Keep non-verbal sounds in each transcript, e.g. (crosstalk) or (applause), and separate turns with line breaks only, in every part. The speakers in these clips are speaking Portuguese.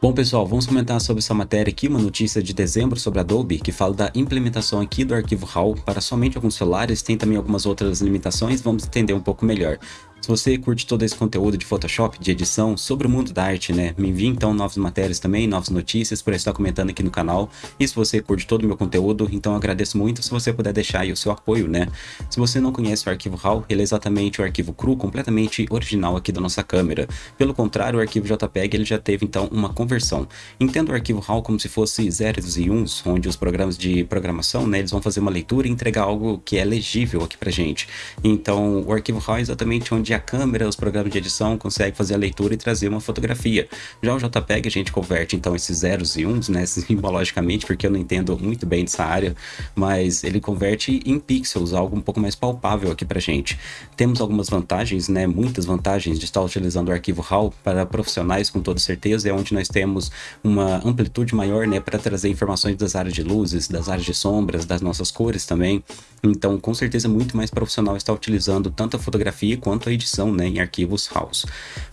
Bom pessoal, vamos comentar sobre essa matéria aqui, uma notícia de dezembro sobre Adobe, que fala da implementação aqui do arquivo RAW para somente alguns celulares, tem também algumas outras limitações, vamos entender um pouco melhor. Se você curte todo esse conteúdo de Photoshop, de edição, sobre o mundo da arte, né? Me envie então novas matérias também, novas notícias para estar comentando aqui no canal. E se você curte todo o meu conteúdo, então agradeço muito se você puder deixar aí o seu apoio, né? Se você não conhece o arquivo RAW, ele é exatamente o arquivo cru, completamente original aqui da nossa câmera. Pelo contrário, o arquivo JPEG ele já teve então uma conversão. Entenda o arquivo RAW como se fosse zeros e uns, onde os programas de programação, né, eles vão fazer uma leitura e entregar algo que é legível aqui pra gente. Então, o arquivo RAW é exatamente onde onde a câmera, os programas de edição conseguem fazer a leitura e trazer uma fotografia. Já o JPEG a gente converte então esses zeros e uns, né, (laughs) simbologicamente, porque eu não entendo muito bem dessa área, mas ele converte em pixels, algo um pouco mais palpável aqui pra gente. Temos algumas vantagens, né, muitas vantagens de estar utilizando o arquivo RAW para profissionais com toda certeza, é onde nós temos uma amplitude maior, né, para trazer informações das áreas de luzes, das áreas de sombras, das nossas cores também. Então, com certeza, muito mais profissional estar utilizando tanto a fotografia quanto a edição né, em arquivos RAWs.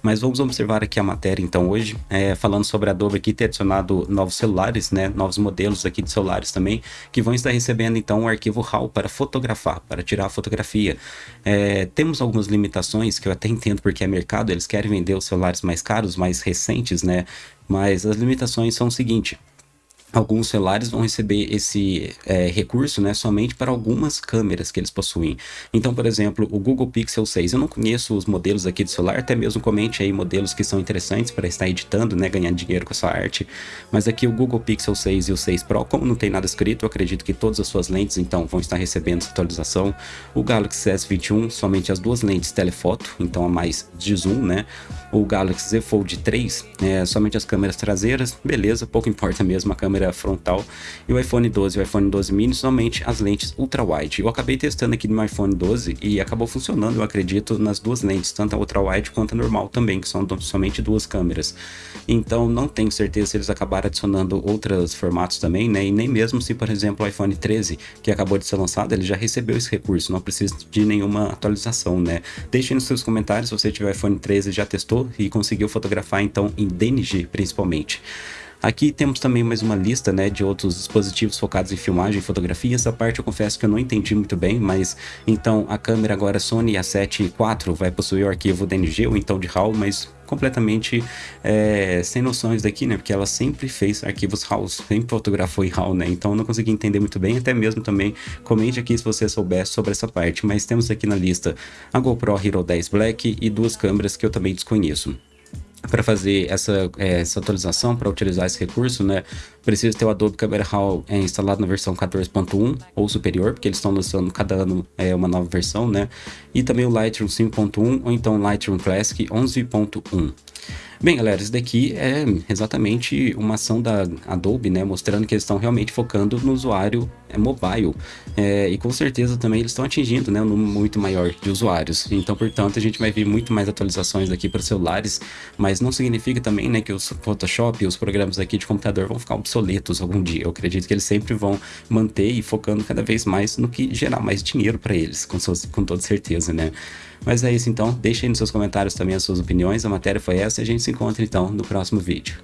Mas vamos observar aqui a matéria então hoje, é, falando sobre a Adobe aqui ter adicionado novos celulares, né, novos modelos aqui de celulares também, que vão estar recebendo então um arquivo RAW para fotografar, para tirar a fotografia. É, temos algumas limitações que eu até entendo porque é mercado, eles querem vender os celulares mais caros, mais recentes, né, mas as limitações são o seguinte, alguns celulares vão receber esse é, recurso né, somente para algumas câmeras que eles possuem. Então, por exemplo, o Google Pixel 6, eu não conheço os modelos aqui de celular, até mesmo comente aí modelos que são interessantes para estar editando, né, ganhando dinheiro com a sua arte, mas aqui o Google Pixel 6 e o 6 Pro, como não tem nada escrito, eu acredito que todas as suas lentes então vão estar recebendo essa atualização. O Galaxy S21, somente as duas lentes telefoto, então a mais de zoom, né? O Galaxy Z Fold 3, é, somente as câmeras traseiras, beleza, pouco importa mesmo a câmera câmera frontal, e o iPhone 12 e o iPhone 12 mini somente as lentes ultra-wide. Eu acabei testando aqui no iPhone 12 e acabou funcionando, eu acredito, nas duas lentes, tanto a ultra-wide quanto a normal também, que são somente duas câmeras. Então não tenho certeza se eles acabaram adicionando outros formatos também, né? E nem mesmo se, por exemplo, o iPhone 13, que acabou de ser lançado, ele já recebeu esse recurso, não precisa de nenhuma atualização, né? Deixe nos seus comentários se você tiver iPhone 13 e já testou e conseguiu fotografar então em DNG principalmente. Aqui temos também mais uma lista né, de outros dispositivos focados em filmagem e fotografia. Essa parte eu confesso que eu não entendi muito bem, mas então a câmera agora Sony A7 IV vai possuir o arquivo DNG ou então de RAW, mas completamente é, sem noções daqui, né? Porque ela sempre fez arquivos RAW, sempre fotografou em RAW, né? Então eu não consegui entender muito bem, até mesmo também comente aqui se você souber sobre essa parte. Mas temos aqui na lista a GoPro Hero 10 Black e duas câmeras que eu também desconheço para fazer essa, é, essa atualização, para utilizar esse recurso, né, precisa ter o Adobe Camera Raw é, instalado na versão 14.1 ou superior, porque eles estão lançando cada ano é, uma nova versão, né, e também o Lightroom 5.1 ou então Lightroom Classic 11.1. Bem, galera, isso daqui é exatamente uma ação da Adobe, né, mostrando que eles estão realmente focando no usuário é, mobile, é, e com certeza também eles estão atingindo, né, um número muito maior de usuários. Então, portanto, a gente vai ver muito mais atualizações aqui para celulares, mas não significa também, né, que os Photoshop e os programas aqui de computador vão ficar obsoletos algum dia. Eu acredito que eles sempre vão manter e focando cada vez mais no que gerar mais dinheiro para eles, com, com toda certeza, né. Mas é isso então, deixe aí nos seus comentários também as suas opiniões, a matéria foi essa e a gente se encontra então no próximo vídeo.